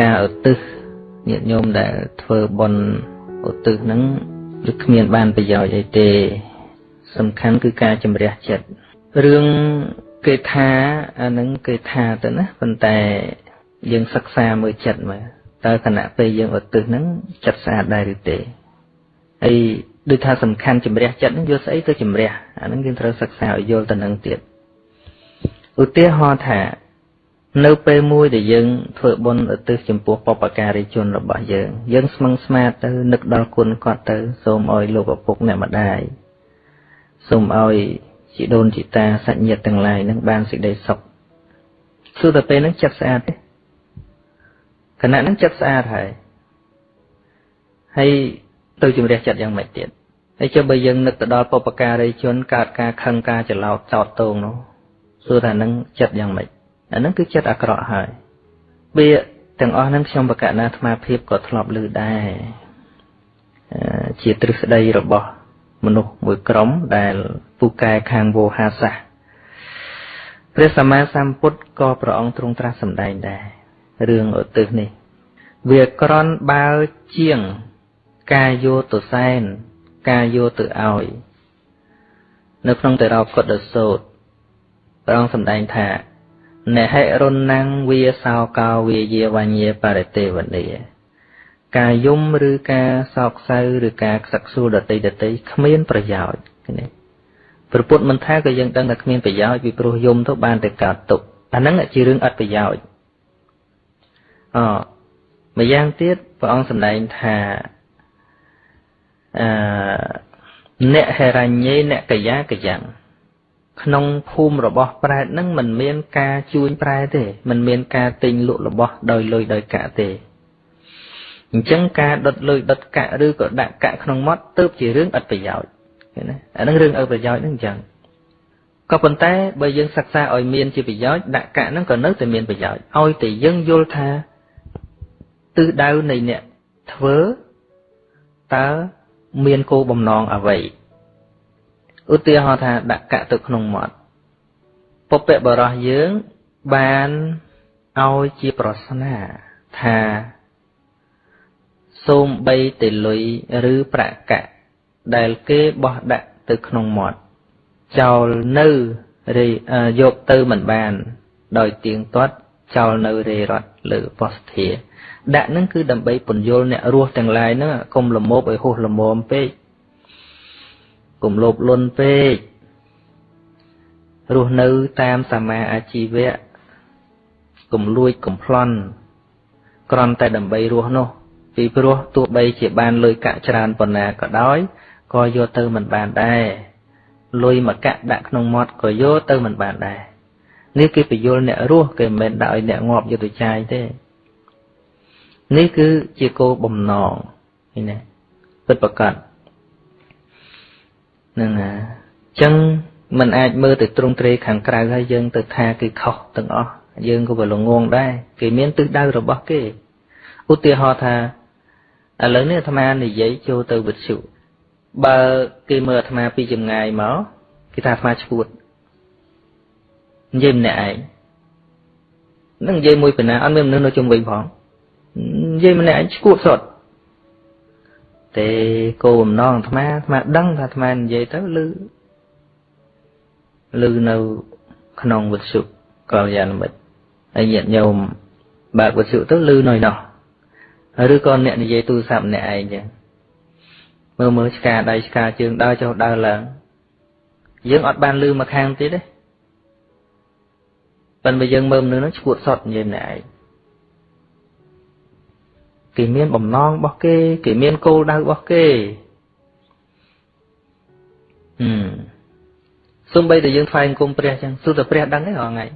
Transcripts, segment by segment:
ការឧទ្ទិសញាតិញោមដែលធ្វើបុណ្យឧទ្ទិសហ្នឹងគឺគ្មានបានប្រយោជន៍អីទេ សំខាន់គឺការជំរះចិត្តរឿងគេថាអានឹងគេថាទៅណាប៉ុន្តែយើងសិក្សាមើលចិត្តមើលតើគណៈពេលយើងឧទ្ទិសហ្នឹងចិត្តស្អាតដែរឬទេហើយដូចថាសំខាន់ជំរះចិត្តហ្នឹងយកស្អីទៅជំរះអាហ្នឹងយើងត្រូវសិក្សាឲ្យយល់ទៅនឹងទៀតឧទាហរណ៍ថា នៅពេលមួយដែលយើងធ្វើបុណ្យឧទ្ទិសចំពោះបព្វការីជនរបស់យើង យើងស្មឹងស្មាតទៅនឹកដល់គុណគាត់ទៅ សូមឲ្យលោកឪពុកអ្នកម្ដាយសូមឲ្យជីដូនជីតាសាច់ញាតិទាំងឡាយនឹងបានសេចក្តីសុខសួរតែពេលហ្នឹងចិត្តស្អាតទេគណៈហ្នឹងចិត្តស្អាតហើយហើយទៅជំរះចិត្តយ៉ាងម៉េចទៀតហើយចុះបើយើងនឹកទៅដល់បុព្វការីជនកើតការខឹងការច្រឡោតចោតតងនោះសួរថាហ្នឹងចិត្តយ៉ាងម៉េច អាហ្នឹងគឺចិត្តអាក្រក់ហើយវាទាំងអស់ហ្នឹងខ្ញុំបកណាអាត្មាភាពក៏ធ្លាប់ឮដែរជាទ្រឹស្ដីរបស់ មនុស្សមួយក្រុមដែលពូកែខាងវោហាសាសព្រះសម្មាសម្ពុទ្ធក៏ព្រះអង្គទ្រង់ត្រាស់សម្ដែងដែររឿងឧទ្ទិសនេះវាក្រន់បើជាងការយកទៅសែនការយកទៅឲ្យនៅក្នុងតេរោកុដសោតព្រះអង្គសម្ដែងថា នហិរុណังវាសោកោវាយាវញ្ញេបរិទេវនីការយំឬការសោកសៅឬការខ្សឹកខ្សួលដតីដតីគ្មានប្រយោជន៍នេះព្រះពុទ្ធមិនថាក៏យើងដឹងថាគ្មានប្រយោជន៍ពីព្រោះយំទៅបានតែកើតទុកអាហ្នឹងជារឿងអត់ប្រយោជន៍អម្យ៉ាងទៀតព្រះអង្គសម្ដែងថាអឺអ្នកហេរញ្ញេអ្នកកយាកយ៉ាង ក្នុងភូមិរបស់ប្រែតនឹងមិនមានការជួញប្រែទេមិនមានការទិញលក់របស់ដោយលុយដោយកាក់ទេអញ្ចឹងការដុតលុយដុតកាក់ឬក៏ដាក់កាក់ក្នុងមាត់ទើបជារឿងឥតប្រយោជន៍ឃើញណាអានឹងរឿងអត់ប្រយោជន៍ហ្នឹងអញ្ចឹងក៏ប៉ុន្តែបើយើងសិក្សាឲ្យមានជាប្រយោជន៍ដាក់កាក់ហ្នឹងក៏នៅតែមានប្រយោជន៍ឲ្យតែយើងយល់ថាទិសដៅនៃអ្នកធ្វើតើមានគោលបំណងអ្វី ឧទាហរណ៍ថាដាក់កាក់ទៅក្នុងមាត់ពុព្វបរោះយើងបានឲ្យជាប្រស្នាថាសូមបីទៅលុយឬប្រាក់កាក់ដែលគេបោះដាក់ទៅក្នុងមាត់ចោលនៅយកទៅមិនបាន ដោយទៀងទាត់ចោលនៅរេរត់លើបស្ធាដាក់នឹងគឺដើម្បីពន្យល់អ្នករស់ទាំងឡាយហ្នឹងកុំលមោបឲ្យហួសលមមពេក កុំលោភលន់ពេករស់នៅតាមសមាអាជីវៈកុំលួចកុំប្លន់គ្រាន់តែដើម្បីរស់នោះពីព្រោះទោះបីជាបានលុយកាក់ច្រើនប៉ុណ្ណាក៏ដោយក៏យកទៅមិនបានដែរលុយមកកាក់ដាក់ក្នុងមាត់ក៏យកទៅមិនបានដែរនេះគេបញ្យលអ្នករស់គេមិនមែនដាក់ឲ្យអ្នកងាប់យកទៅចាយទេនេះគឺជាគោលបំណងឃើញទេពិតប្រកប ហ្នឹងណាអញ្ចឹងมันអាចមើលទៅទ្រង់ទ្រេខាងក្រៅហើយយើងទៅថាគេខុសទាំងអស់យើងក៏វាល្ងងដែរគេមានទិសដៅរបស់គេឧទាហរណ៍ថាឥឡូវនេះអាត្មានិយាយចូលទៅវិទ្យុបើគេមើលអាត្មាពីចម្ងាយមកគេថាអាត្មាឈួតនិយាយម្នាក់ឯងនឹងនិយាយមួយបណ្ណាអត់មានមនុស្សនៅជុំវិញផងនិយាយម្នាក់ឯងឈួតសុទ្ធ ទេគោបំណងអាត្មាអាត្មាដឹងថាអាត្មានិយាយទៅឮឮនៅក្នុងវិទ្យុកល្យាណមិត្តហើយញាតិញោមបើកវិទ្យុទៅឮនៅនោះឬក៏អ្នកនិយាយទូរស័ព្ទអ្នកឯងចឹងមើលមើលឆ្កាដៃឆ្កាជើងដើរចុះដើរឡើងយើងអត់បានឮមកខាងទៀតទេប៉ុន្តែយើងមើលមនុស្សនោះឈួតសតនិយាយម្នាក់ឯង គេមានបំណងរបស់គេ គេមានគោលដៅរបស់គេហឹមសំបីតែយើងថ្វាយអង្គមព្រះចឹងសុទ្ធតែព្រះដឹងទេរាល់ថ្ងៃ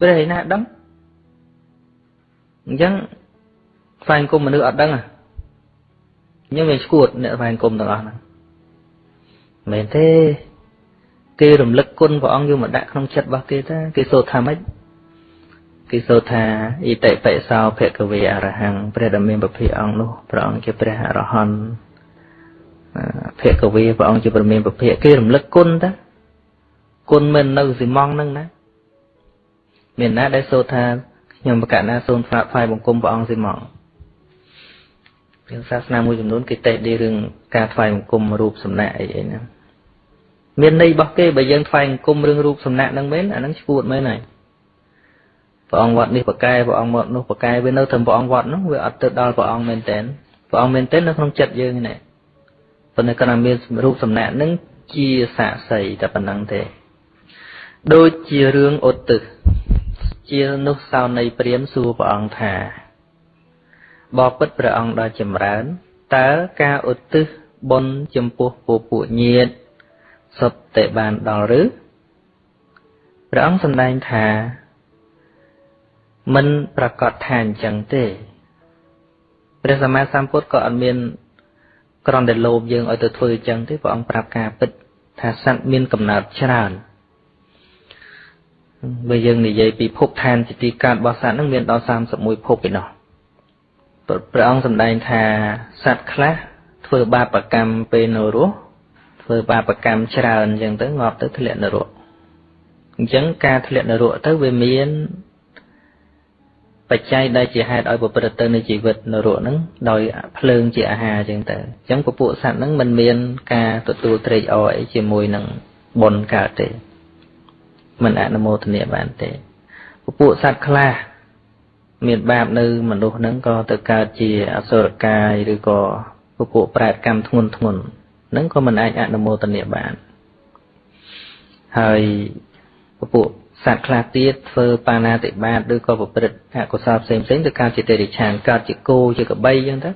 ព្រះឯណាដឹងអញ្ចឹងថ្វាយអង្គមមនុស្សអត់ដឹងអញ្ចឹងវាឈួតអ្នកថ្វាយអង្គមទាំងអស់ហ្នឹងមែនទេ គេរំលឹកគុណព្រះអង្គយកមកដាក់ក្នុងចិត្តរបស់គេតាគេសូត្រថាម៉េច គេសូត្រថាអ៊ីតិបិសោភគវេអរហង្គព្រះដ៏មានពភៈអង្គនោះព្រះអង្គជាព្រះអរហន្តភគវេព្រះអង្គជាព្រះមានពភៈគេរំលឹកគុណតាគុណមិននៅស៊ីម៉ងហ្នឹងណាមានណាដែលសូត្រថាខខ្ញុំបកណាសូមថ្វាយថ្វាយបង្គំព្រះអង្គសិមកព្រះសាសនាមួយចំនួនគេតេស្តរឿងការថ្វាយបង្គំរូបសំណាកអីអីហ្នឹងមានន័យរបស់គេបើយើងថ្វាយបង្គំរឿងរូបសំណាកហ្នឹងមែនអាហ្នឹងឈួតមែនហើយ ព្រះអង្គវត្តនេះប្រកែព្រះអង្គវត្តនោះប្រកែវានៅត្រឹមព្រះអង្គវត្តនោះវាអត់ទៅដល់ព្រះអង្គមែនតើព្រះអង្គមែនតើនៅក្នុងចិត្តយើងនេះប៉ុន្តែគាត់មានរូបសំណាកហ្នឹងជាសាក្សីតែប៉ុណ្្នឹងទេដូចជារឿងឧទ្ទិសជានោះសោនៃព្រាមសួរព្រះអង្គថាបបិទ្ធព្រះអង្គដ៏ចម្រើនតើការឧទ្ទិសបុណ្យចំពោះពពួកញាតិសុទ្ធតែបានដល់ឬព្រះអង្គសម្ដែងថា មិនប្រកាសថាអញ្ចឹងទេព្រះសម្មាសម្ពុទ្ធក៏អត់មានក្រំតែលោភយើងឲ្យទៅធ្វើអញ្ចឹងទេព្រះអង្គប្រាប់ការពិតថាសត្វមានកំណើតច្រើនបើយើងនិយាយពីភពឋានជាទីកើតរបស់សត្វនឹងមានដល់31ភពឯណោះព្រះអង្គសម្ដែងថាសត្វខ្លះធ្វើបាបកម្មពេលនៅរស់ធ្វើបាបកម្មច្រើនអញ្ចឹងទៅងាប់ទៅធ្លាក់នរកអញ្ចឹងការធ្លាក់នរកទៅវាមាន បច្ច័យដែលជាហេតុឲ្យប្រព្រឹត្តទៅនៃជីវិតនរកហ្នឹងដោយភ្លើងជាអាហារអញ្ចឹងទៅអញ្ចឹងពពួកសត្វហ្នឹងមិនមានការទទួលត្រេកអរអីជាមួយនឹងបុណ្យកើតទេមិនអនុមោទនាបានទេពពួកសត្វខ្លះមានបាបនៅមនុស្សហ្នឹងក៏ទៅកើតជាអសុរកាយឬក៏ពពួកប្រែតកម្មធ្ងន់ធ្ងន់ហ្នឹងក៏មិនអាចអនុមោទនាបានហើយពពួក សត្វខ្លះទៀតធ្វើបាណាតិបាតឬក៏ប្រព្រឹត្តអកុសលផ្សេងផ្សេងទៅកើតជាទេរិឆានកើតជាគោជាកបីអញ្ចឹងទៅ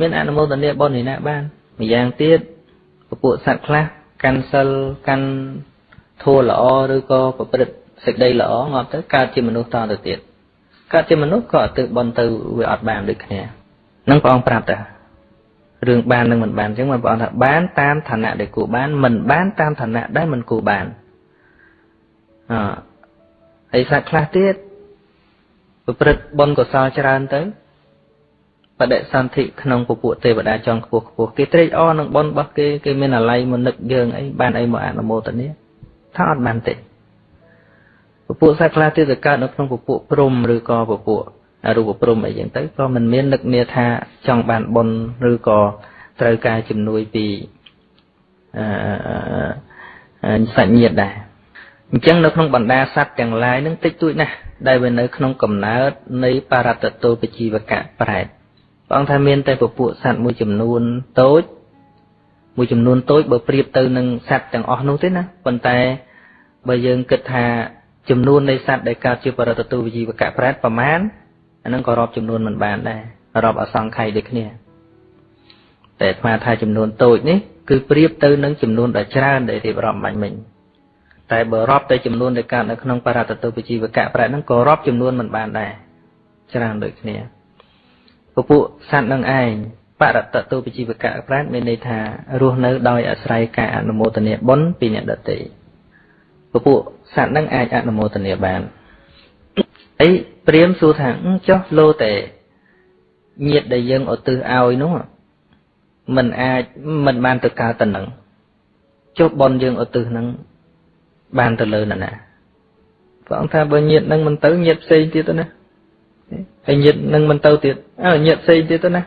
មានអនុមោទនាបុណ្យនេះណាបានម្យ៉ាងទៀតពពួកសត្វខ្លះកាន់សិលកាន់ធម៌ល្អឬក៏ប្រព្រឹត្តសេចក្តីល្អងាប់ទៅកើតជាមនុស្សតទៅទៀតកើតជាមនុស្សក៏ទៅបន់ទៅវាអត់បានដូចគ្នានឹងព្រះអង្គប្រាប់តារឿងបាននឹងមិនបានអញ្ចឹងព្រះអង្គថាបានតាមឋានៈដែលគួរបានមិនបានតាមឋានៈដែលមិនគួរបាន អហើយសាច់ខ្លះទៀតប្រព្រឹត្តបុណ្យកុសលច្រើនទៅបដិសន្ធិក្នុងពពួកទេវតាចង់ខ្ពស់ខ្ពស់គេត្រេកអរនឹងបុណ្យរបស់គេគេមានអាល័យមកនឹកយើងអីបានអីមកអនុមោទនាថាអត់បានទេពពួកសត្វខ្លះទៀតទៅកើតនៅក្នុងពពួកព្រំឬក៏ពពួករូបព្រំអីចឹងទៅក៏មិនមាននឹកនាថាចង់បានបុណ្យឬក៏ត្រូវការជំនួយពីអឺសាច់ញាតិដែរ អញ្ចឹងនៅក្នុងបណ្ដាសត្វទាំងឡាយនឹងតិចតួចណាស់ដែលវានៅក្នុងកំណើតនៃបរតតោបជីវកៈប្រែតព្រះអង្គថាមានតែពពួកសត្វមួយចំនួនតូចមួយចំនួនតូចបើប្រៀបទៅនឹងសត្វទាំងអស់នោះទេណាប៉ុន្តែបើយើងគិតថាចំនួននៃសត្វដែលកើតជាបរតតុវិជីវកៈប្រែតប្រមាណអានឹងក៏រាប់ចំនួនមិនបានដែររាប់អសង្ខ័យដូចគ្នាតែអាត្មាថាចំនួនតូចនេះគឺប្រៀបទៅនឹងចំនួនដ៏ច្រើនដែលរៀបរាប់បាញ់មិញ តែបើរាប់ទៅចំនួនដែលកើតនៅក្នុងបរតតុបជីវកៈប្រែហ្នឹងក៏រាប់ចំនួនមិនបានដែរច្រើនដូចគ្នាពពួកសត្វនឹងឯងបរតតុបជីវកៈប្រែមានន័យថារស់នៅដោយអាស្រ័យការអនុមោទនាបុណ្យពីអ្នកដទៃពពួកសត្វនឹងអាចអនុមោទនាបានអីព្រាមសួរថាចុះលោតែញាតដែលយើងឧទ្ទិសឲ្យនោះมันអាចមិនបានទៅកើតទៅនឹងចុះប៉ុនយើងឧទ្ទិសនឹង បានទៅលើណាណាព្រះអង្គថាបើញាតនឹងមិនទៅញាតផ្សេងទៀតទៅណាហើយញាតនឹងមិនទៅទៀតអើញាតផ្សេងទៀតទៅណា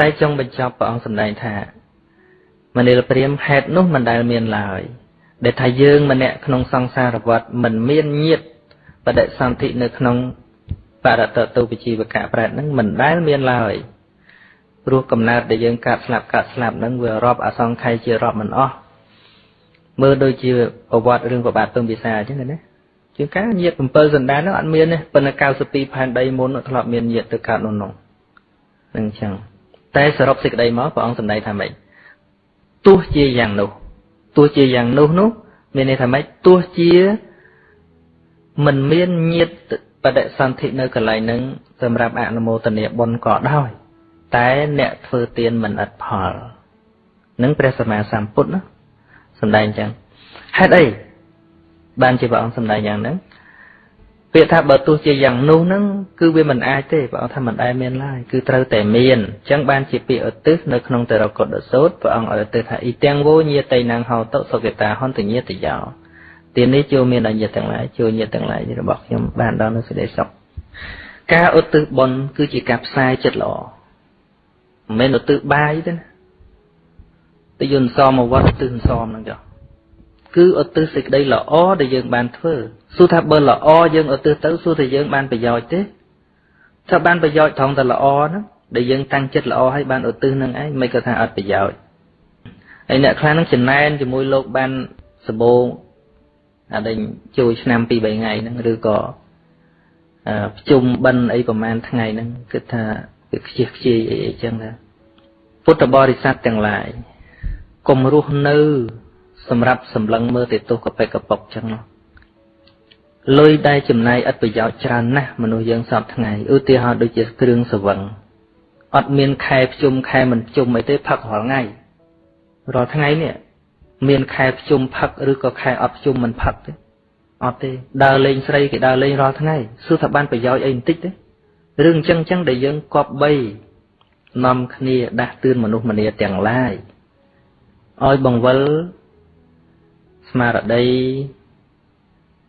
តែចុងបញ្ចប់ព្រះអង្គសម្ដែងថាមនាលព្រាមហេតុនោះមិនដែលមានឡើយដែលថាយើងម្នាក់ក្នុងសង្សារវដ្តមិនមានញាតបដិសន្ធិនៅក្នុងបរតតុបជីវកៈប្រែតនឹងមិនដែលមានឡើយព្រោះកំណើតដែលយើងកាត់ស្លាប់កាត់ស្លាប់នឹងវារាប់អសង្ខ័យជារាប់មិនអស់ មើលដូចជាប្រវត្តិរឿងប្របាទពឹងពិសាអញ្ចឹងណាជាងការញាត7សន្តាននោះអត់មានទេប៉ុន្តែ92ផែនដីមុនធ្លាប់មានញាតទៅកើតនោះនោះនឹងអញ្ចឹងតែសរុបសេចក្តីមកព្រះអង្គសម្ដែងថាម៉េចទោះជាយ៉ាងនោះទោះជាយ៉ាងនោះនោះមានន័យថាម៉េចទោះជាមិនមានញាតបដិសន្ធិនៅកន្លែងហ្នឹងសម្រាប់អនុមោទនាបុណ្យក៏ដោយ តែអ្នកធ្វើទានមិនឥតផលនឹងព្រះសម្មាសម្ពុទ្ធណា សម្ដែងចឹងហេតុអីបានជាព្រះអង្គសម្ដែងយ៉ាងហ្នឹងពាក្យថាបើទោះជាយ៉ាងនោះហ្នឹងគឺវាមិនអាចទេព្រះអង្គថាមិនដែលមានឡើយគឺត្រូវតែមានអញ្ចឹងបានជាពាក្យឧទ្ទិសនៅក្នុងតរកុដសោតព្រះអង្គឲ្យឧទ្ទិសថាអ៊ីទាំងវោញាតៃណាងហោតុសុគតាហន្តញាតយោទាននេះចូលមានអញ្ញទាំងឡាយចូលញាតទាំងឡាយរបស់ខ្ញុំបានដល់នៅសេចក្តីសុខការឧទ្ទិសបុណ្យគឺជាការផ្សាយចិត្តល្អមិនមែនឧទ្ទិសបាយទេណា ទៅយន្តសមមកវត្តឧទ្ទិសសមហ្នឹងចុះគឺឧទ្ទិសសេចក្តីល្អដែលយើងបានធ្វើសួរថាបើល្អយើងឧទ្ទិសទៅសួរថាយើងបានប្រយោជន៍ទេថាបានប្រយោជន៍ត្រង់តែល្អហ្នឹងដែលយើងតាំងចិត្តល្អហើយបានឧទ្ទិសនឹងឯងមិនក៏ថាអត់ប្រយោជន៍ហើយអ្នកខ្លះនឹងចំណែនជាមួយលោកបានសបោអាដេញជួយឆ្នាំ2 3ថ្ងៃហ្នឹងឬក៏ប្រជុំបិណ្ឌអីប្រហែលថ្ងៃហ្នឹងគិតថាវាខ្ជិះខ្ជាយអីអីចឹងណាពុទ្ធបរិស័ទទាំងឡាយ កុំរស់នៅ សម្រាប់សម្លឹងមើលតែទោសកប៉ិកកប៉ុកចឹងនោះលុយដែលចំណាយឥតប្រយោជន៍ច្រើនណាស់មនុស្សយើងសពថ្ងៃឧទាហរណ៍ដូចជាគ្រឿងសវឹងអត់មានខែភ្ជុំខែមិនភ្ជុំអីទេផឹករាល់ថ្ងៃរាល់ថ្ងៃនេះមានខែភ្ជុំផឹកឬក៏ខែអត់ភ្ជុំមិនផឹកទេអត់ទេដើរលេងស្រីគេដើរលេងរាល់ថ្ងៃសួរថាបានប្រយោជន៍អីបន្តិចទេរឿងអញ្ចឹងអញ្ចឹងដែលយើងគប្បីនាំគ្នាដាស់តឿនមនុស្សម្នាទាំងឡាយ ឲ្យបង្វិលស្មារតី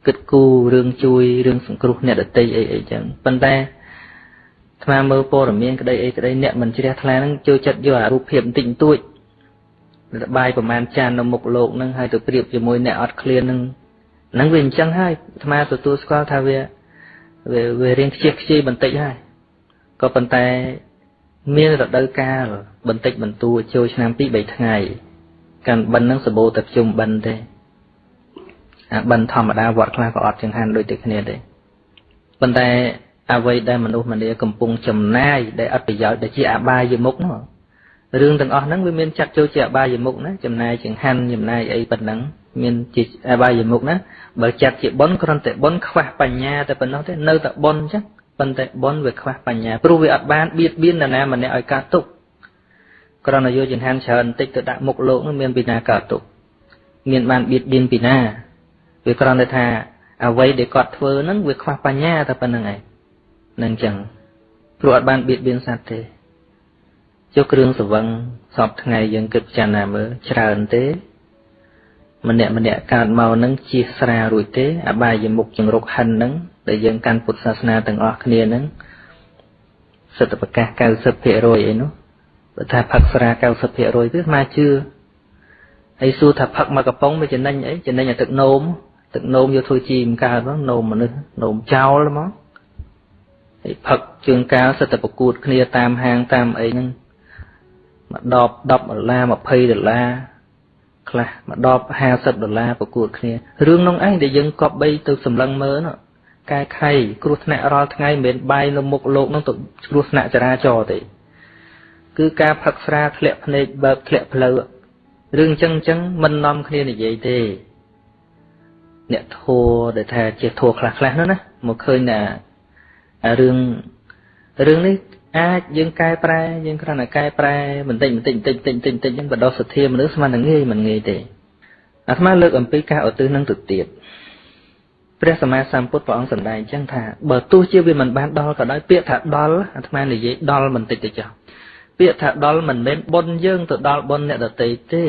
គិតគូររឿងជួយរឿងសង្គ្រោះអ្នកដតីអីអីចឹងប៉ុន្តែថ្មមើលព័ត៌មានក្តីអីក្តីអ្នកមិនជ្រះថ្លាហ្នឹងចូលចិត្តយកអារូបភាពបន្តិចបន្តួចរបាយប្រមាណចាននៅមុខលោកហ្នឹងហើយទៅប្រៀបជាមួយអ្នកអត់ឃ្លានហ្នឹងហ្នឹងវាអញ្ចឹងហើយអាត្មាទទួលស្គាល់ថាវាវាវារៀងខ្ជិះខ្ជាយបន្តិចហើយក៏ប៉ុន្តែមានរដូវកាលបន្តិចបន្តួចចូលឆ្នាំ2 3ថ្ងៃ កាន់បិណ្ឌហ្នឹងសបោតែជុំបិណ្ឌទេអាបិណ្ឌធម្មតាវត្តខ្លះក៏អត់ចង្ហាន់ដូចតែគ្នាទេប៉ុន្តែអ្វីដែលមនុស្សម្នាកំពុងចំណាយដែលអត់ប្រយោជន៍ដែលជាអបាយមុខនោះរឿងទាំងអស់ហ្នឹងវាមានចាត់ចូលជាអបាយមុខណាចំណាយចង្ហាន់ចំណាយអីប៉ុណ្ណឹងមានជាអបាយមុខណាបើចាត់ជាបុណ្យគ្រាន់តែបុណ្យខ្វះបញ្ញាតែប៉ុណ្ណោះទេនៅតែបុណ្យអញ្ចឹងប៉ុន្តែបុណ្យវាខ្វះបញ្ញាព្រោះវាអត់បានបៀតបៀននរណាម្នាក់ឲ្យកើតទុក្ខ គ្រាន់តែយកចង្ហាន់ច្រើនបន្តិចទៅដាក់មុខលោកនោះមានពីណាកើតទុក្ខមានបានបៀតបៀនពីណាវាគ្រាន់តែថាអ្វីដែលគាត់ធ្វើហ្នឹងវាខ្វះបញ្ញាតែប៉ុណ្្នឹងឯងនឹងអញ្ចឹងព្រោះអត់បានបៀតបៀនសត្វទេចុះគ្រឿងសវឹងសពថ្ងៃយើងគិតពិចារណាមើលច្រើនទេម្នាក់ម្នាក់កើតមកនឹងជាស្រារួចទេអបាយមុខចង្រុកហិននឹងដែលយើងកាន់ពុទ្ធសាសនាទាំងអស់គ្នានឹងសិទ្ធិប្រកាស90%អីនោះ បើថាផឹកស្រា90%ទេស្មាជឿហើយសួរថាផឹកមកកំប៉ុងវាចំណេញអីចំណេញតែទឹកនោមទឹកនោមយកធ្វើជីមកើតហ្នឹងនោមមនុស្សនោមចោលហ្មងហើយផឹកជើងកាលសិតតែប្រកួតគ្នាតាមហាងតាមអីហ្នឹងមកដប10ដុល្លារ20ដុល្លារខ្លះមកដប50ដុល្លារប្រកួតគ្នារឿងនោះឯងដែលយើងគប្បីទៅសម្លឹងមើលនោះកែខៃគ្រោះថ្នាក់រាល់ថ្ងៃមិនមែនបាយនៅមុខលោកនោះទៅគ្រោះថ្នាក់ចរាចរណ៍ទេ គឺការផឹកស្រាធ្លាក់ភ្នែកបើកធ្លាក់ផ្លូវរឿងអញ្ចឹងអញ្ចឹងមិននាំគ្នានិយាយទេ អ្នកធัวដែលថាជាធัวខ្លះខ្លះនោះណាមកឃើញថារឿងរឿងនេះអាចយើងកែប្រែយើងគ្រាន់តែកែប្រែបន្តិចបន្តិចបន្តិចបន្តិចបន្តិចបន្តិចហ្នឹងបដោះសទ្ធាមនុស្សស្មានតែងាយមិនងាយទេអាត្មាលើកអំពីការឧទ្ទិសនឹងទៅទៀតព្រះសម្មាសម្ពុទ្ធព្រះអង្គសម្ដែងអញ្ចឹងថាបើទោះជាវាមិនបានដល់ក៏ដោយពាក្យថាដល់អាត្មានិយាយដល់បន្តិចទៅចុះ ពាក្យថាដល់មិនមែនបុណ្យយើងទៅដល់បុណ្យអ្នកដទៃទេ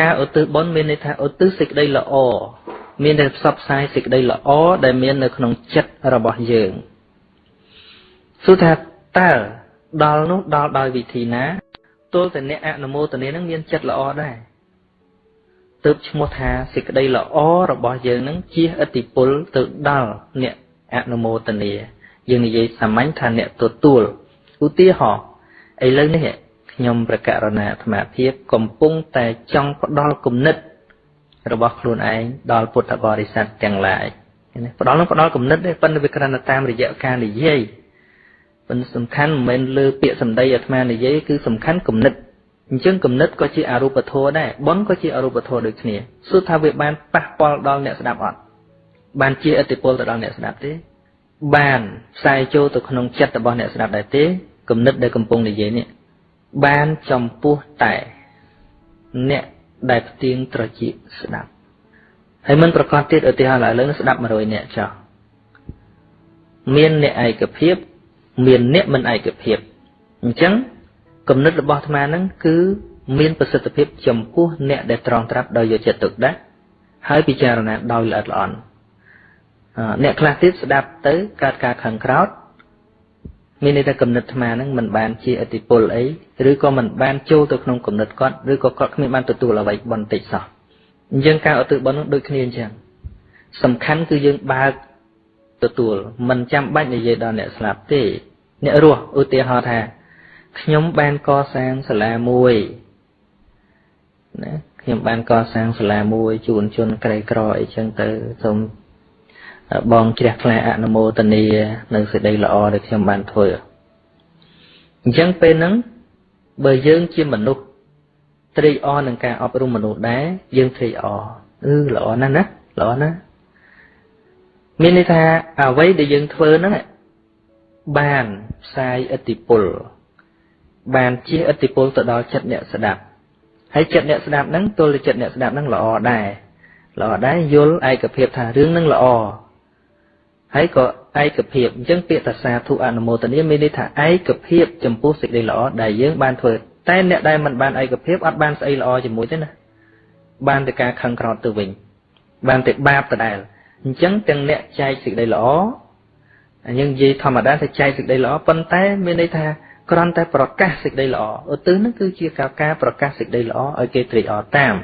ការឧទ្ទិសបុណ្យមានន័យថាឧទ្ទិសសេចក្តីល្អមានតែផ្សព្វផ្សាយសេចក្តីល្អដែលមាននៅក្នុងចិត្តរបស់យើងសួរថាតើដល់នោះដល់ដោយវិធីណាទល់តែអ្នកអនុមោទនានឹងមានចិត្តល្អដែរទើបឈ្មោះថាសេចក្តីល្អរបស់យើងនឹងជាឥទ្ធិពលទៅដល់អ្នកអនុមោទនាយើងនិយាយសាមញ្ញថាអ្នកទទួល ឧទាហរណ៍ឥឡូវនេះខ្ញុំប្រកាសរណាអាត្មាភាពកំពុងតែចង់ផ្ដល់គំនិត របស់ខ្លួនឯងដល់ពុទ្ធបរិស័ទទាំងឡាយផ្ដល់នោះផ្ដល់គំនិតទេប៉ុន្តែវាគ្រាន់តែតាមរយៈការនិយាយប៉ុន្តែសំខាន់មិនមែនលើពាក្យសម្ដីអាត្មានិយាយគឺសំខាន់គំនិតអញ្ចឹងគំនិតក៏ជាអរូបធម៌ដែរបុណ្យក៏ជាអរូបធម៌ដូចគ្នាសួរថាវាបានប៉ះពាល់ដល់អ្នកស្ដាប់អត់បានជាឥទ្ធិពលទៅដល់អ្នកស្ដាប់ទេ បានផ្សាយចូលទៅក្នុងចិត្តរបស់អ្នកស្ដាប់ដែរទេគំនិតដែលកំពុងនិយាយនេះបានចំពោះតែអ្នកដែលផ្ទៀងត្រចៀកស្ដាប់ហើយមិនប្រកាសទៀតឧទាហរណ៍ឡើយលើស្ដាប់100នាក់ចោះមានអ្នកឯកភាព មានអ្នកមិនឯកភាពអញ្ចឹងគំនិតរបស់អាត្មាហ្នឹងគឺមានប្រសិទ្ធភាពចំពោះអ្នកដែលត្រង់ត្រាប់ដោយយកចិត្តទុកដាក់ហើយពិចារណាដោយល្អិតល្អន់ អ្នកខ្លះទៀតស្ដាប់ទៅកើតការខឹងក្រោធមានន័យថាគំនិតអាត្មាហ្នឹងមិនបានជាអតិពលអីឬក៏មិនបានចូលទៅក្នុងគំនិតគាត់ឬក៏គាត់គ្មានបានទទួលអ្វីបន្តិចសោះអញ្ចឹងការឧទ្ទិសបុណ្យនឹងដូចគ្នាអញ្ចឹងសំខាន់គឺយើងបើកទទួលមិនចាំបាច់និយាយដល់អ្នកស្លាប់ទេ អ្នករស់ឧទាហរណ៍ថាខ្ញុំបានកសាងសាលាមួយណាខ្ញុំបានកសាងសាលាមួយជូនជនក្រីក្រអីចឹងទៅសូម បងជ្រះថ្លាអនុមោទនានៅសេចក្តីល្អដែលខ្ញុំបានធ្វើអញ្ចឹងពេលហ្នឹងបើយើងជាមនុស្សត្រេកអរនឹងការអប់រំមនុស្សដែរយើងត្រេកអរអឺល្អណាស់ណាល្អណាស់មានន័យថាអ្វីដែលយើងធ្វើហ្នឹងបានផ្សាយឥទ្ធិពលបានជាឥទ្ធិពលទៅដល់ចិត្តអ្នកស្ដាប់ហើយចិត្តអ្នកស្ដាប់ហ្នឹងទល់តែចិត្តអ្នកស្ដាប់ហ្នឹងល្អដែរល្អដែរយល់ឯកភាពថារឿងហ្នឹងល្អ ហើយក៏ឯកភាពអញ្ចឹងពាក្យតាសាធុអនុមោទនាមានន័យថាឯកភាពចំពោះសេចក្តីល្អដែលយើងបានធ្វើតែអ្នកដែលមិនបានឯកភាពអត់បានស្អីល្អជាមួយទេណាបានតែការខឹងក្រោធទៅវិញបានតែបាបដដែលអញ្ចឹងទាំងអ្នកចែកសេចក្តីល្អអញ្ចឹងនិយាយធម្មតាថាចែកសេចក្តីល្អប៉ុន្តែមានន័យថាគ្រាន់តែប្រកាសសេចក្តីល្អឧទ្ទិសនឹងគឺជាការការប្រកាសសេចក្តីល្អឲ្យគេត្រេកអរតាម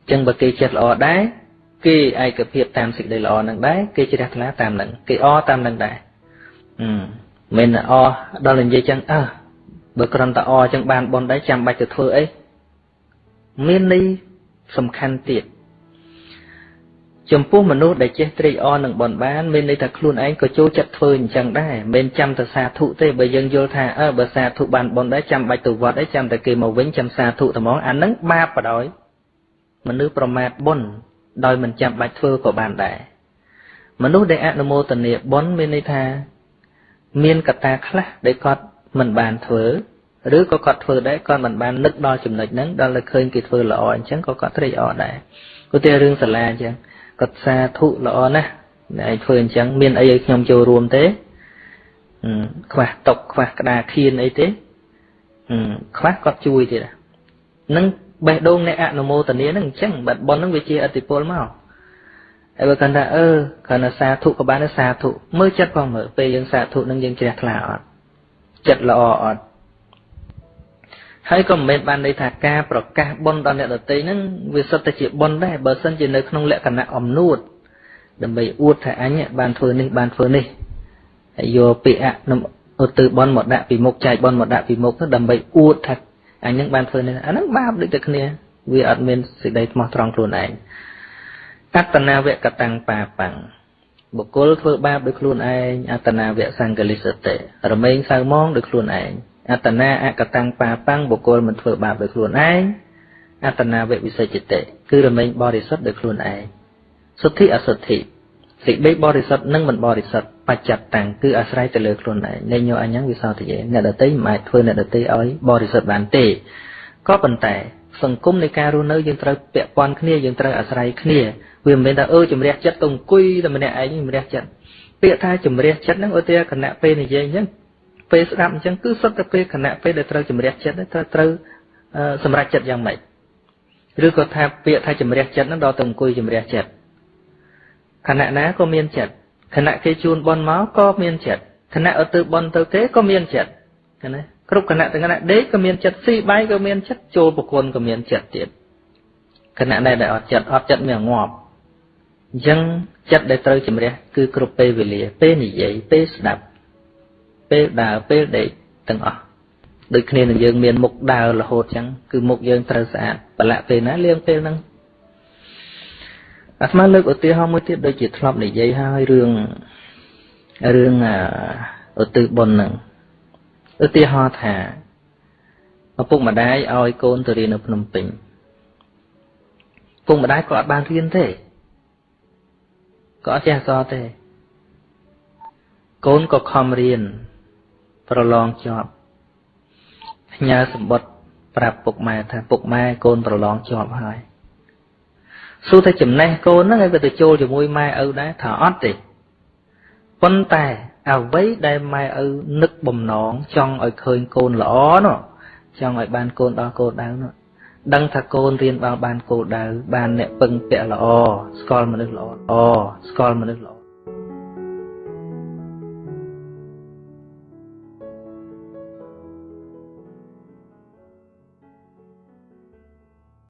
អញ្ចឹងបើគេចិត្តល្អដែរ គេឯកភាពតាមសេចក្តីល្អនឹងដែរគេជ្រះថ្លាតាមនឹងគេអតាមនឹងដែរអឺមិនអដល់និយាយចឹងអើបើគ្រាន់តែអចឹងបានបនដែរចាំបាច់ទៅធ្វើអីមានន័យសំខាន់ទៀតចំពោះមនុស្សដែលចេះត្រេកអរនឹងបនបានមានន័យថាខ្លួនឯងក៏ចូលចិត្តធ្វើអញ្ចឹងដែរមិនចាំតែសាធុទេបើយើងយល់ថាអើបើសាធុបានបនដែរចាំបាច់ទៅវត្តអីចាំតែគេមកវិញចាំសាធុតែហ្មងអានឹងបាបបដ ாய் មនុស្សប្រមាថបុណ្យ ដោយមិនចាំបាច់ធ្វើក៏បានដែរមនុស្សដែលអនុមោទនាបុណ្យមានន័យថា មានកត្តាខ្លះដែលគាត់មិនបានធ្វើឬក៏គាត់ធ្វើដែរគាត់មិនបាននឹកដល់ចំណុចហ្នឹងដល់តែឃើញគេធ្វើល្អអញ្ចឹងក៏គាត់ត្រេកអរដែរឧទាហរណ៍រឿងសាលាអញ្ចឹងគាត់សាធុល្អណាស់ឯងធ្វើអញ្ចឹងមានអីឲ្យខ្ញុំចូលរួមទេខ្វះតុកខ្វះក្តារខៀនអីទេខ្វះគាត់ជួយទៀតហ្នឹង បេះដូងអ្នកអនុមោទនាហ្នឹងអញ្ចឹងបាត់ប៉ុនហ្នឹងវាជាអតិពលមកហើយបើគាត់ថាអឺគាត់ថាសាធុក៏បានសាធុមើលចិត្តផងមើលពេលយើងសាធុនឹងយើងជ្រះថ្លាអត់ចិត្តល្អអត់ហើយក៏មិនមែនបានន័យថាការប្រកាសបុណ្យដល់អ្នកដទៃហ្នឹងវាសុទ្ធតែជាបុណ្យដែរបើសិនជានៅក្នុងលក្ខណៈអំនួតដើម្បីអួតថាអញបានធ្វើនេះបានធ្វើនេះហើយយកពាក្យអនុឧទ្ទិបុណ្យមកដាក់ពីមុខចែកបុណ្យមកដាក់ពីមុខទៅដើម្បីអួតថា អញនឹងបានធ្វើនេះអាហ្នឹងបាបដូចតែគ្នាវាអត់មានសេចក្តីស្មោះត្រង់ខ្លួនឯងអត្តនាវកតាំងបាបាំងបុគ្គលធ្វើបាបដោយខ្លួនឯងអត្តនាវៈសង្កលិសតិរមែងសៅមងដោយខ្លួនឯងអត្តនាអកតាំងបាបាំងបុគ្គលមិនធ្វើបាបដោយខ្លួនឯងអត្តនាវៈវិសេចតិគឺរមែងបរិសុទ្ធដោយខ្លួនឯងសុទ្ធិអសុទ្ធិ សេចក្តីបរិសុទ្ធនិងមិនបរិសុទ្ធបច្ចៈតាំងគឺអាស្រ័យទៅលើខ្លួនឯងនៃញោអញ្ញងវិសោធិយេអ្នកដតីមិនអាចធ្វើអ្នកដតីឲ្យបរិសុទ្ធបានទេក៏ប៉ុន្តែសង្គមនៃការរស់នៅយើងត្រូវពាក់ព័ន្ធគ្នាយើងត្រូវអាស្រ័យគ្នាវាមិនមែនថាអឺជំរះចិត្តទៅអង្គុយតែម្នាក់ឯងជំរះចិត្តពាក្យថាជំរះចិត្តហ្នឹងឧទាហរណ៍គណៈពេលនិយាយអញ្ចឹងពេលស្ដាប់អញ្ចឹងគឺសុទ្ធតែពេលគណៈពេលដែលត្រូវជំរះចិត្តត្រូវត្រូវសម្រេចចិត្តយ៉ាងម៉េចឬក៏ថាពាក្យថាជំរះចិត្តហ្នឹងដល់ទៅអង្គុយជំរះចិត្ត គណៈណាក៏មានចិត្តគណៈគេជូនបនមកក៏មានចិត្តគណៈឲ្យទៅបនទៅគេក៏មានចិត្តណាគ្រប់គណៈទាំងគណៈដេកក៏មានចិត្តស៊ីបាយក៏មានចិត្តចូលប្រគុណក៏មានចិត្តទៀតគណៈដែលអត់ចិត្តអត់ចិត្តមានងាប់អញ្ចឹងចិត្តដែលត្រូវជំរះគឺគ្រប់ពេលវេលាពេលនិយាយពេលស្ដាប់ពេលដើរពេលដេកទាំងអស់ដូចគ្នានឹងយើងមានមុខដើររហូតអញ្ចឹងគឺមុខយើងត្រូវស្អាតប្រឡាក់ពេលណាលាងពេលហ្នឹង អាត្មាលើកឧទាហរណ៍មួយទៀតដូចជាធ្លាប់និយាយហើយរឿងរឿងឧទ្ទិសបុណ្យហ្នឹងឧទាហរណ៍ថាឪពុកម្ដាយឲ្យកូនទៅរៀននៅភ្នំពេញឪពុកម្ដាយក៏អត់បានរៀនទេក៏អត់ចេះអក្សរទេ កូនក៏ខំរៀនប្រឡងជាប់ផ្ញើសម្បត្តិប្រាប់ពុកម៉ែថាពុកម៉ែកូនប្រឡងជាប់ហើយ សួរថាចំណេះកូនហ្នឹងឲ្យវាទៅចូលជាមួយម៉ែឪដែរថាអត់ទេប៉ុន្តែអ្វីដែលម៉ែឪនឹកបំណងចង់ឲ្យឃើញកូនល្អនោះចង់ឲ្យបានកូនដល់កូនដៅនោះដឹងថាកូនរៀនបានបានគោលដៅបានអ្នកពឹងពាក់ល្អស្គាល់មនុស្សល្អល្អស្គាល់មនុស្សល្អ